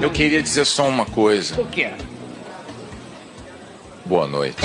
Eu queria dizer só uma coisa. O quê? Boa noite.